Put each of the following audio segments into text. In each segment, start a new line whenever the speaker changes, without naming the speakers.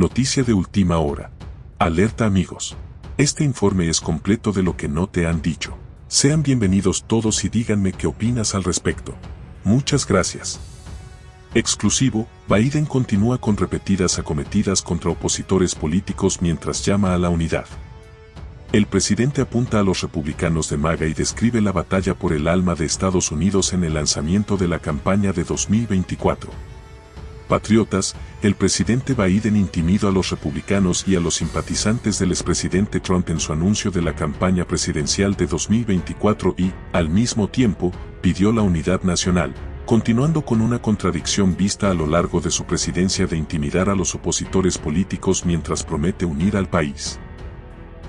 Noticia de última hora. Alerta amigos. Este informe es completo de lo que no te han dicho. Sean bienvenidos todos y díganme qué opinas al respecto. Muchas gracias. Exclusivo, Biden continúa con repetidas acometidas contra opositores políticos mientras llama a la unidad. El presidente apunta a los republicanos de MAGA y describe la batalla por el alma de Estados Unidos en el lanzamiento de la campaña de 2024. Patriotas, el presidente Biden intimidó a los republicanos y a los simpatizantes del expresidente Trump en su anuncio de la campaña presidencial de 2024 y, al mismo tiempo, pidió la unidad nacional, continuando con una contradicción vista a lo largo de su presidencia de intimidar a los opositores políticos mientras promete unir al país.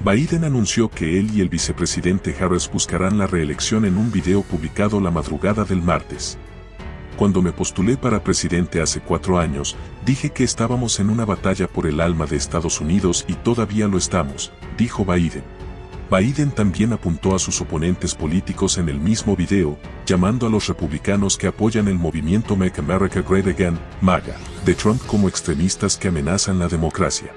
Biden anunció que él y el vicepresidente Harris buscarán la reelección en un video publicado la madrugada del martes. Cuando me postulé para presidente hace cuatro años, dije que estábamos en una batalla por el alma de Estados Unidos y todavía lo estamos, dijo Biden. Biden también apuntó a sus oponentes políticos en el mismo video, llamando a los republicanos que apoyan el movimiento Make America Great Again, MAGA, de Trump como extremistas que amenazan la democracia.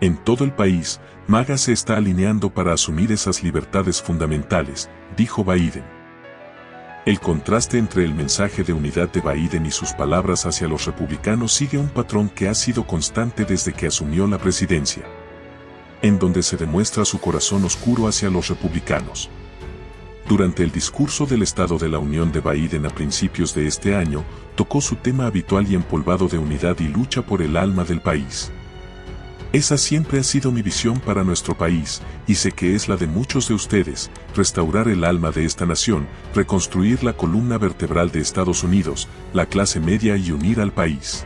En todo el país, MAGA se está alineando para asumir esas libertades fundamentales, dijo Biden. El contraste entre el mensaje de unidad de Biden y sus palabras hacia los republicanos sigue un patrón que ha sido constante desde que asumió la presidencia, en donde se demuestra su corazón oscuro hacia los republicanos. Durante el discurso del Estado de la Unión de Biden a principios de este año, tocó su tema habitual y empolvado de unidad y lucha por el alma del país. Esa siempre ha sido mi visión para nuestro país, y sé que es la de muchos de ustedes, restaurar el alma de esta nación, reconstruir la columna vertebral de Estados Unidos, la clase media y unir al país.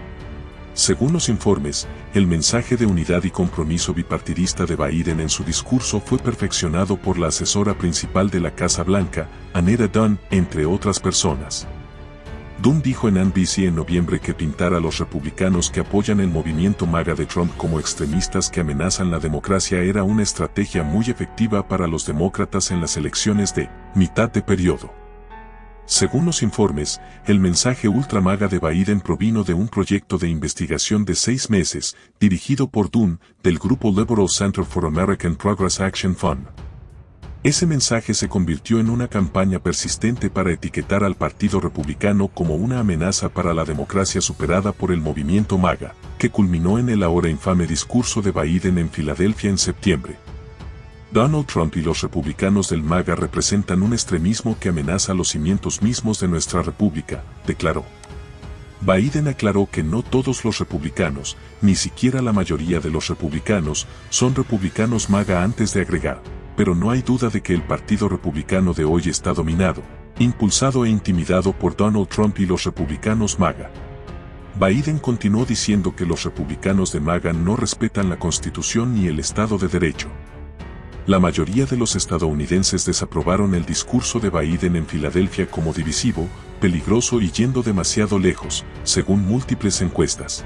Según los informes, el mensaje de unidad y compromiso bipartidista de Biden en su discurso fue perfeccionado por la asesora principal de la Casa Blanca, Anita Dunn, entre otras personas. Dunn dijo en NBC en noviembre que pintar a los republicanos que apoyan el movimiento MAGA de Trump como extremistas que amenazan la democracia era una estrategia muy efectiva para los demócratas en las elecciones de mitad de periodo. Según los informes, el mensaje ultra MAGA de Biden provino de un proyecto de investigación de seis meses, dirigido por Dunn, del grupo Liberal Center for American Progress Action Fund. Ese mensaje se convirtió en una campaña persistente para etiquetar al Partido Republicano como una amenaza para la democracia superada por el movimiento MAGA, que culminó en el ahora infame discurso de Biden en Filadelfia en septiembre. Donald Trump y los republicanos del MAGA representan un extremismo que amenaza los cimientos mismos de nuestra república, declaró. Biden aclaró que no todos los republicanos, ni siquiera la mayoría de los republicanos, son republicanos MAGA antes de agregar pero no hay duda de que el Partido Republicano de hoy está dominado, impulsado e intimidado por Donald Trump y los republicanos MAGA. Biden continuó diciendo que los republicanos de MAGA no respetan la Constitución ni el Estado de Derecho. La mayoría de los estadounidenses desaprobaron el discurso de Biden en Filadelfia como divisivo, peligroso y yendo demasiado lejos, según múltiples encuestas.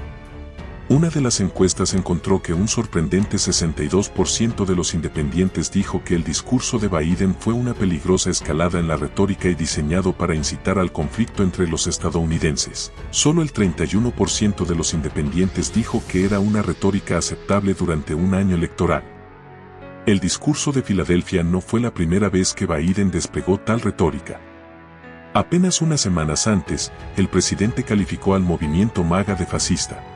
Una de las encuestas encontró que un sorprendente 62% de los independientes dijo que el discurso de Biden fue una peligrosa escalada en la retórica y diseñado para incitar al conflicto entre los estadounidenses. Solo el 31% de los independientes dijo que era una retórica aceptable durante un año electoral. El discurso de Filadelfia no fue la primera vez que Biden desplegó tal retórica. Apenas unas semanas antes, el presidente calificó al movimiento MAGA de fascista.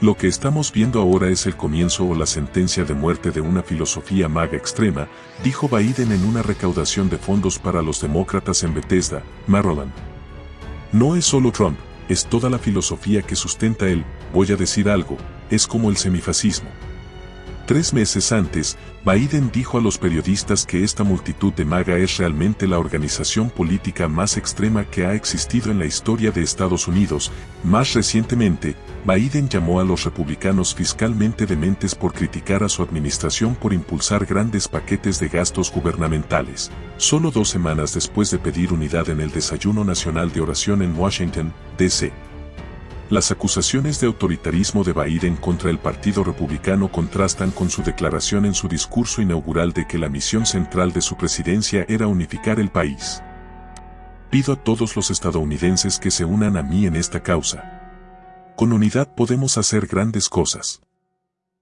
Lo que estamos viendo ahora es el comienzo o la sentencia de muerte de una filosofía maga extrema, dijo Biden en una recaudación de fondos para los demócratas en Bethesda, Maryland. No es solo Trump, es toda la filosofía que sustenta él, voy a decir algo, es como el semifascismo. Tres meses antes, Biden dijo a los periodistas que esta multitud de MAGA es realmente la organización política más extrema que ha existido en la historia de Estados Unidos. Más recientemente, Biden llamó a los republicanos fiscalmente dementes por criticar a su administración por impulsar grandes paquetes de gastos gubernamentales. Solo dos semanas después de pedir unidad en el desayuno nacional de oración en Washington, D.C. Las acusaciones de autoritarismo de Biden contra el Partido Republicano contrastan con su declaración en su discurso inaugural de que la misión central de su presidencia era unificar el país. Pido a todos los estadounidenses que se unan a mí en esta causa. con unidad podemos hacer grandes cosas.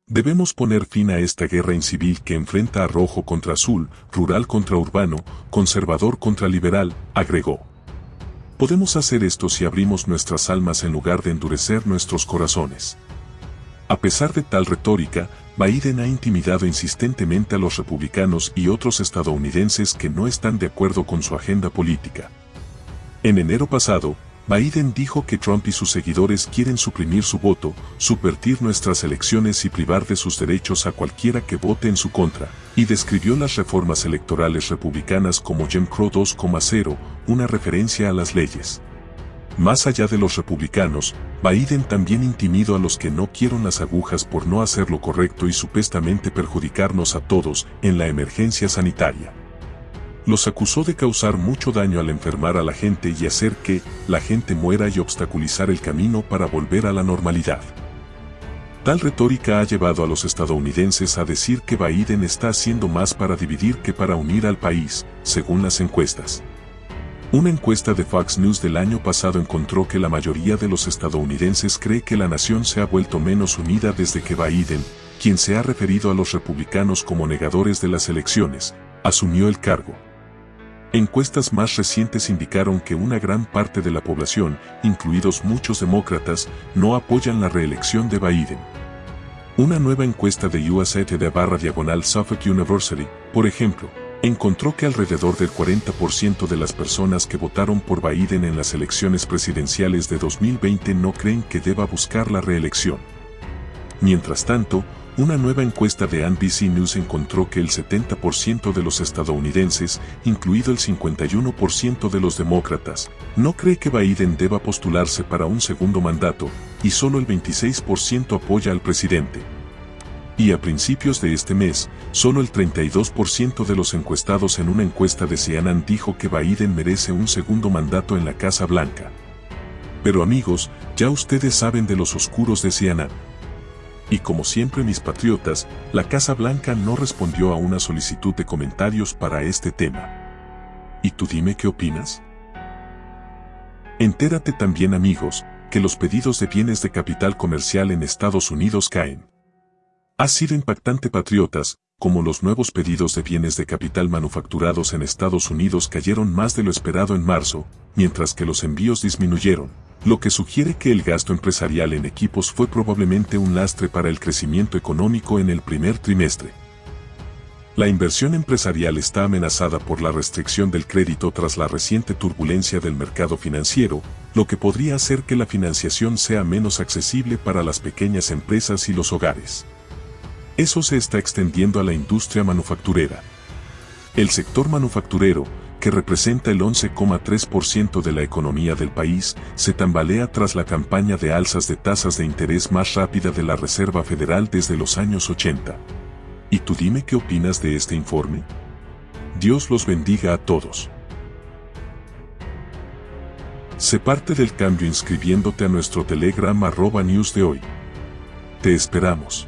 Debemos poner fin a esta guerra incivil que enfrenta a rojo contra azul, rural contra urbano, conservador contra liberal, agregó. Podemos hacer esto si abrimos nuestras almas en lugar de endurecer nuestros corazones. A pesar de tal retórica, Biden ha intimidado insistentemente a los republicanos y otros estadounidenses que no están de acuerdo con su agenda política. En enero pasado, Biden dijo que Trump y sus seguidores quieren suprimir su voto, subvertir nuestras elecciones y privar de sus derechos a cualquiera que vote en su contra, y describió las reformas electorales republicanas como Jim Crow 2,0, una referencia a las leyes. Más allá de los republicanos, Biden también intimidó a los que no quieren las agujas por no hacer lo correcto y supuestamente perjudicarnos a todos en la emergencia sanitaria los acusó de causar mucho daño al enfermar a la gente y hacer que la gente muera y obstaculizar el camino para volver a la normalidad. Tal retórica ha llevado a los estadounidenses a decir que Biden está haciendo más para dividir que para unir al país, según las encuestas. Una encuesta de Fox News del año pasado encontró que la mayoría de los estadounidenses cree que la nación se ha vuelto menos unida desde que Biden, quien se ha referido a los republicanos como negadores de las elecciones, asumió el cargo. Encuestas más recientes indicaron que una gran parte de la población, incluidos muchos demócratas, no apoyan la reelección de Biden. Una nueva encuesta de USA de barra diagonal Suffolk University, por ejemplo, encontró que alrededor del 40% de las personas que votaron por Biden en las elecciones presidenciales de 2020 no creen que deba buscar la reelección. Mientras tanto, una nueva encuesta de NBC News encontró que el 70% de los estadounidenses, incluido el 51% de los demócratas, no cree que Biden deba postularse para un segundo mandato, y solo el 26% apoya al presidente. Y a principios de este mes, solo el 32% de los encuestados en una encuesta de CNN dijo que Biden merece un segundo mandato en la Casa Blanca. Pero amigos, ya ustedes saben de los oscuros de CNN. Y como siempre mis patriotas, la Casa Blanca no respondió a una solicitud de comentarios para este tema. ¿Y tú dime qué opinas? Entérate también amigos, que los pedidos de bienes de capital comercial en Estados Unidos caen. Ha sido impactante patriotas, como los nuevos pedidos de bienes de capital manufacturados en Estados Unidos cayeron más de lo esperado en marzo, mientras que los envíos disminuyeron lo que sugiere que el gasto empresarial en equipos fue probablemente un lastre para el crecimiento económico en el primer trimestre. La inversión empresarial está amenazada por la restricción del crédito tras la reciente turbulencia del mercado financiero, lo que podría hacer que la financiación sea menos accesible para las pequeñas empresas y los hogares. Eso se está extendiendo a la industria manufacturera. El sector manufacturero, que representa el 11,3% de la economía del país, se tambalea tras la campaña de alzas de tasas de interés más rápida de la Reserva Federal desde los años 80. ¿Y tú dime qué opinas de este informe? Dios los bendiga a todos. Se parte del cambio inscribiéndote a nuestro Telegram arroba news de hoy. Te esperamos.